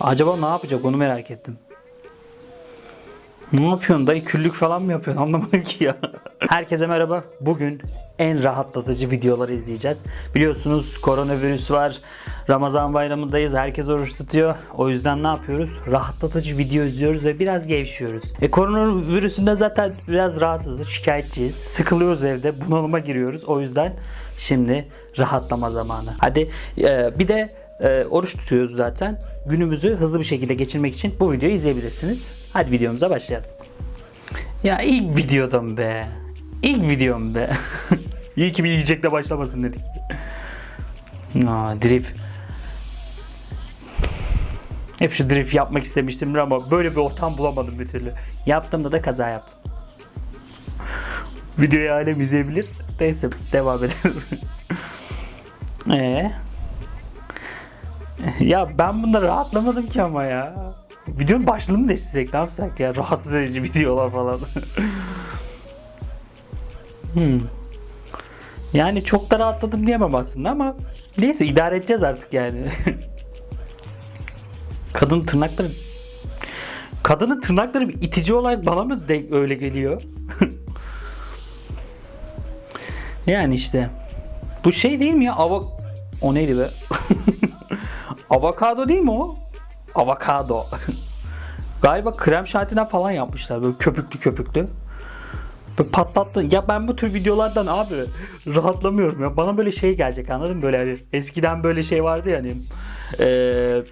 Acaba ne yapacak onu merak ettim. Ne yapıyorsun dayı küllük falan mı yapıyorsun anlamadım ki ya. Herkese merhaba. Bugün en rahatlatıcı videoları izleyeceğiz. Biliyorsunuz koronavirüs var. Ramazan bayramındayız. Herkes oruç tutuyor. O yüzden ne yapıyoruz? Rahatlatıcı video izliyoruz ve biraz gevşiyoruz. E koronavirüsünden zaten biraz rahatsızız. Şikayetçiyiz. Sıkılıyoruz evde. Bunalıma giriyoruz. O yüzden şimdi rahatlama zamanı. Hadi e, bir de e, oruç tutuyoruz zaten. Günümüzü hızlı bir şekilde geçirmek için bu videoyu izleyebilirsiniz. Hadi videomuza başlayalım. Ya ilk videodum be. İlk videom be. İyi ki bir yiyecekle başlamasın dedik. Aa, drift. Hep şu drift yapmak istemiştim ama böyle bir ortam bulamadım bir türlü. Yaptığımda da kaza yaptım. Videoyu alem izleyebilir. Neyse devam edelim. Eee? Ya ben bunda rahatlamadım ki ama ya. Videonun başlığını mı değiştirsek ne yapsak ya? Rahatsız edici videolar falan. hmm. Yani çok da rahatladım diyemem aslında ama neyse idare edeceğiz artık yani. Kadın tırnakları Kadının tırnakları bir itici olarak bana mı denk öyle geliyor? yani işte bu şey değil mi ya? Ava o neydi be? Avokado değil mi o? Avokado. Galiba krem şantinden falan yapmışlar böyle köpüklü köpüklü. Böyle patlattı. Ya ben bu tür videolardan abi rahatlamıyorum ya. Bana böyle şey gelecek anladın mı? Böyle hani eskiden böyle şey vardı ya hani eee,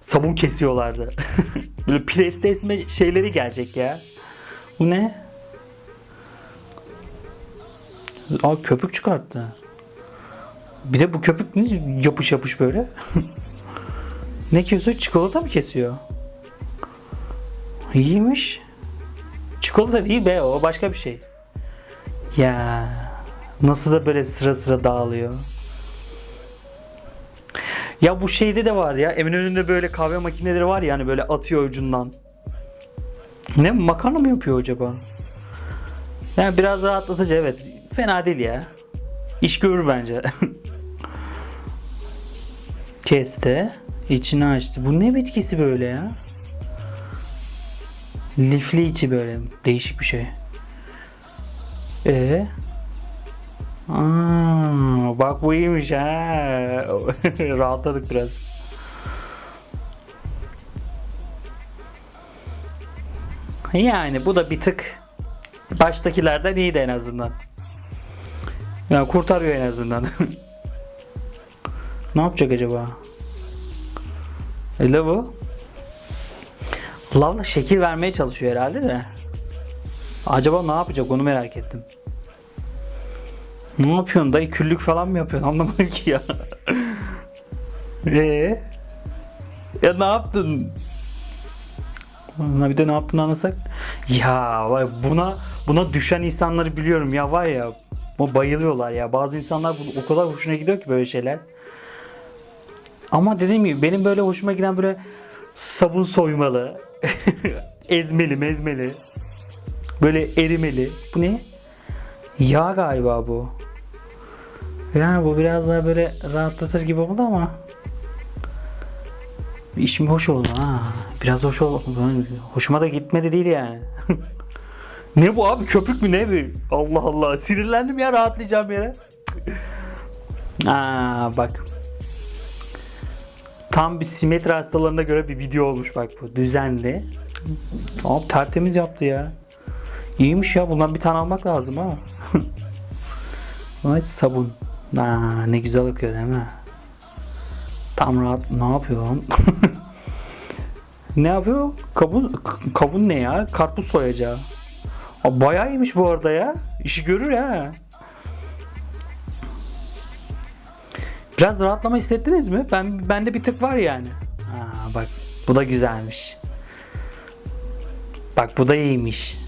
sabun kesiyorlardı. böyle preste şeyleri gelecek ya. Bu ne? Aa köpük çıkarttı. Bir de bu köpük ne yapış yapış böyle. ne kesiyor? Çikolata mı kesiyor? İyiymiş. Çikolata değil be o başka bir şey. Ya nasıl da böyle sıra sıra dağılıyor. Ya bu şeyde de var ya Eminönü'nde böyle kahve makineleri var ya hani böyle atıyor ucundan. Ne makarna mı yapıyor acaba? Yani biraz rahatlatıcı evet. Fena değil ya. İş görür bence. Kesti. İçini açtı. Bu ne bitkisi böyle ya? Lifli içi böyle. Değişik bir şey. Ee? Aa, bak bu iyiymiş ha. Rahatladık biraz. Yani bu da bir tık baştakilerden iyiydi en azından. Yani kurtarıyor en azından. ne yapacak acaba? E bu? Lavla şekil vermeye çalışıyor herhalde de. Acaba ne yapacak onu merak ettim. Ne yapıyorsun dayı küllük falan mı yapıyorsun anlamadım ki ya. Eee? Ya ne yaptın? Ha bir de ne yaptığını anlasak. Ya vay buna buna düşen insanları biliyorum ya var ya. Bu bayılıyorlar ya. Bazı insanlar bu o kadar hoşuna gidiyor ki böyle şeyler. Ama dediğim gibi benim böyle hoşuma giden böyle sabun soymalı, ezmeli mezmeli, böyle erimeli. Bu ne? Yağ galiba bu. Yani bu biraz daha böyle rahatlatır gibi oldu ama işim hoş oldu ha. Biraz hoş oldu. Hoşuma da gitmedi değil yani. ne bu abi köpük mü ne bu? Allah Allah sinirlendim ya rahatlayacağım yere. Aa bak. Tam bir simetri hastalarına göre bir video olmuş bak bu. Düzenli. Abi tertemiz yaptı ya. İyiymiş ya. Bundan bir tane almak lazım ha. Vay sabun. Aa, ne güzel akıyor değil mi? Tam rahat. Ne yapıyor lan? ne yapıyor? Kavun, kavun ne ya? Karpuz soyacağı. Bayağı iyiymiş bu arada ya. İşi görür ya. Biraz rahatlama hissettiniz mi? Ben bende bir tık var yani. Aa, bak bu da güzelmiş. Bak bu da iyiymiş.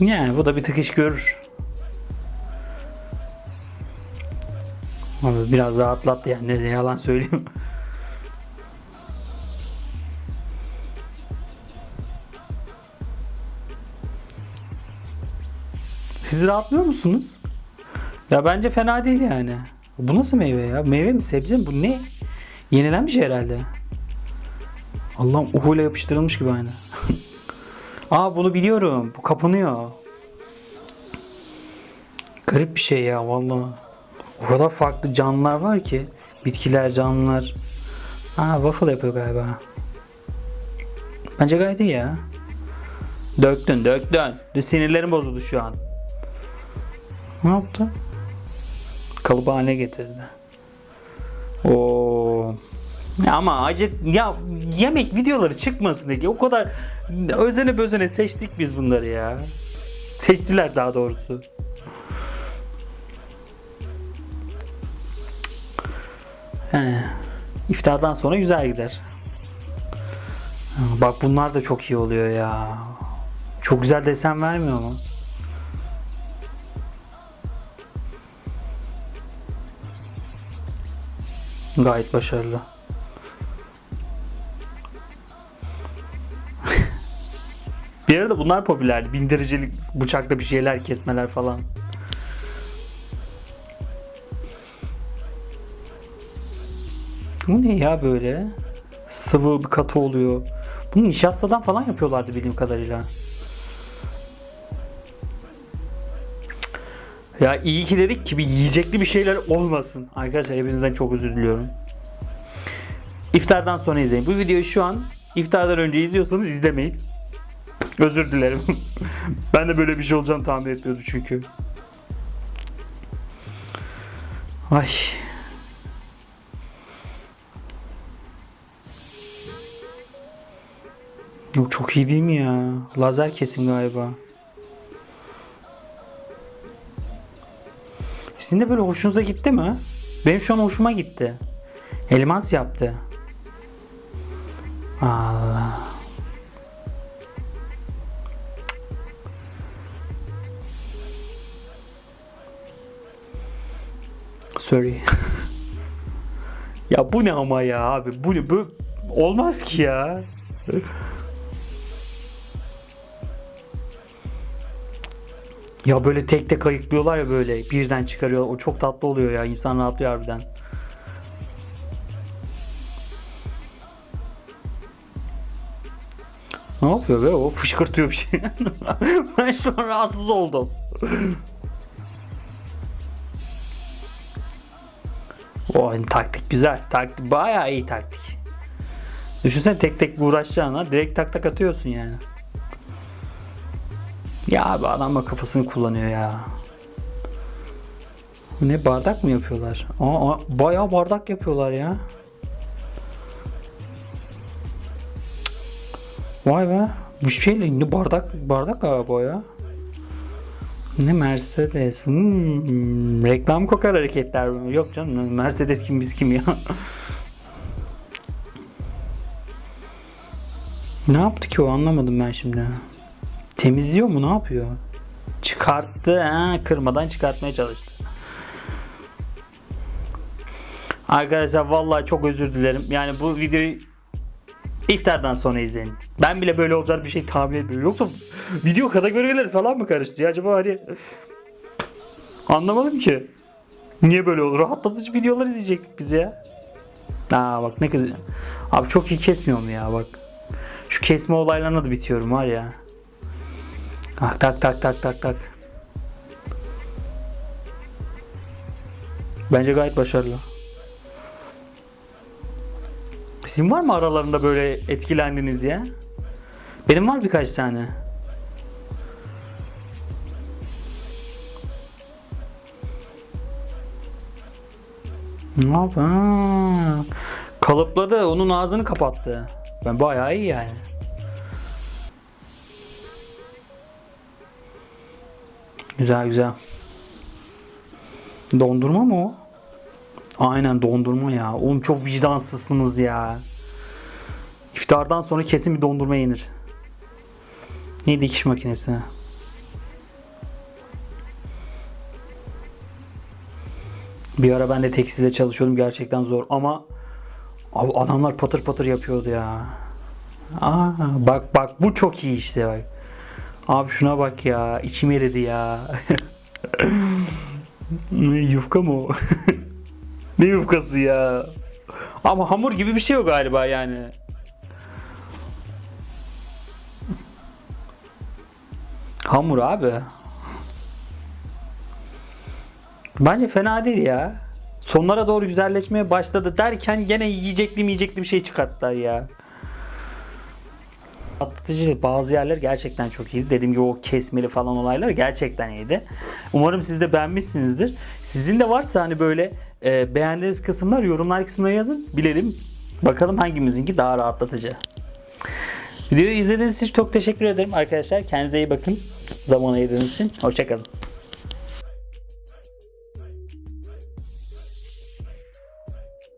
Yani bu da bir tık iş görür. Biraz rahatlattı yani ne yalan söyleyeyim. Siz rahatlıyor musunuz? Ya bence fena değil yani. Bu nasıl meyve ya? Meyve mi sebze mi? Bu ne? Yenilen bir şey herhalde. Allah'ım uhuyla yapıştırılmış gibi aynı. Aa bunu biliyorum. Bu kapanıyor. Garip bir şey ya vallahi. O kadar farklı canlılar var ki. Bitkiler, canlılar. Aa waffle yapıyor galiba. Bence gayet iyi ya. Döktün döktün. Sinirlerim bozuldu şu an. Ne yaptı? Kalıbı haline getirdi. Oo. Ama acı ya yemek videoları çıkmasın diye o kadar özene bözene seçtik biz bunları ya. Seçtiler daha doğrusu. He. İftardan sonra güzel gider. Bak bunlar da çok iyi oluyor ya. Çok güzel desen vermiyor mu? Gayet başarılı. bir arada bunlar popülerdi. Bindiricilik, bıçakla bir şeyler kesmeler falan. Bu ne ya böyle? Sıvı bir katı oluyor. Bunu nişastadan falan yapıyorlardı bildiğim kadarıyla. Ya iyi ki dedik ki bir yiyecekli bir şeyler olmasın. Arkadaşlar hepinizden çok özür diliyorum. İftardan sonra izleyin. Bu videoyu şu an iftardan önce izliyorsanız izlemeyin. Özür dilerim. ben de böyle bir şey olacağını tahmin etmiyordum çünkü. Ay. Yok çok iyi değil mi ya? Lazer kesim galiba. Sizin de böyle hoşunuza gitti mi? Benim şu an hoşuma gitti. Elmas yaptı. Allah. Sorry. ya bu ne ama ya abi? Bu ne? Bu olmaz ki ya. Ya böyle tek tek ayıklıyorlar ya böyle birden çıkarıyor. O çok tatlı oluyor ya. İnsan rahatlıyor harbiden. Ne yapıyor be o? Fışkırtıyor bir şey. ben şu an rahatsız oldum. O hani taktik güzel. Taktik bayağı iyi taktik. Düşünsene tek tek uğraşacağına direkt tak tak atıyorsun yani. Ya abi adam da kafasını kullanıyor ya. Ne bardak mı yapıyorlar? Aa, bayağı bardak yapıyorlar ya. Vay be. Bu şeyle ne bardak bardak galiba ya. Ne Mercedes. Hmm, reklam kokar hareketler. Yok canım Mercedes kim biz kim ya. ne yaptı ki o anlamadım ben şimdi. Temizliyor mu ne yapıyor? Çıkarttı. Ha, kırmadan çıkartmaya çalıştı. Arkadaşlar vallahi çok özür dilerim. Yani bu videoyu iftardan sonra izleyin. Ben bile böyle olacak bir şey tahmin etmiyorum. Yoksa video kategorileri falan mı karıştı ya? Acaba hani anlamadım ki. Niye böyle olur? Rahatlatıcı videolar izleyecektik biz ya. Aa bak ne kadar. Abi çok iyi kesmiyor mu ya bak. Şu kesme olaylarına da bitiyorum var ya. Ah, tak tak tak tak tak. Bence gayet başarılı. Sizin var mı aralarında böyle etkilendiniz ya? Benim var birkaç tane. Ne yap? Ha. Kalıpladı. Onun ağzını kapattı. Ben bayağı iyi yani. Güzel güzel. Dondurma mı o? Aynen dondurma ya. Oğlum çok vicdansızsınız ya. İftardan sonra kesin bir dondurma yenir. Ne dikiş makinesi? Bir ara ben de tekstilde çalışıyordum. Gerçekten zor ama abi adamlar patır patır yapıyordu ya. Aa, bak bak bu çok iyi işte bak. Abi şuna bak ya. içim eridi ya. Yufka mı o? ne yufkası ya? Ama hamur gibi bir şey o galiba yani. Hamur abi. Bence fena değil ya. Sonlara doğru güzelleşmeye başladı derken gene yiyecekli yiyecekli bir şey çıkarttılar ya. Atlatıcı bazı yerler gerçekten çok iyi. Dediğim gibi o kesmeli falan olaylar gerçekten iyiydi. Umarım siz de beğenmişsinizdir. Sizin de varsa hani böyle e, beğendiğiniz kısımlar yorumlar kısmına yazın. Bilelim. Bakalım hangimizinki daha rahatlatıcı. Videoyu izlediğiniz için çok teşekkür ederim arkadaşlar. Kendinize iyi bakın. Zaman ayırdığınız için. Hoşçakalın.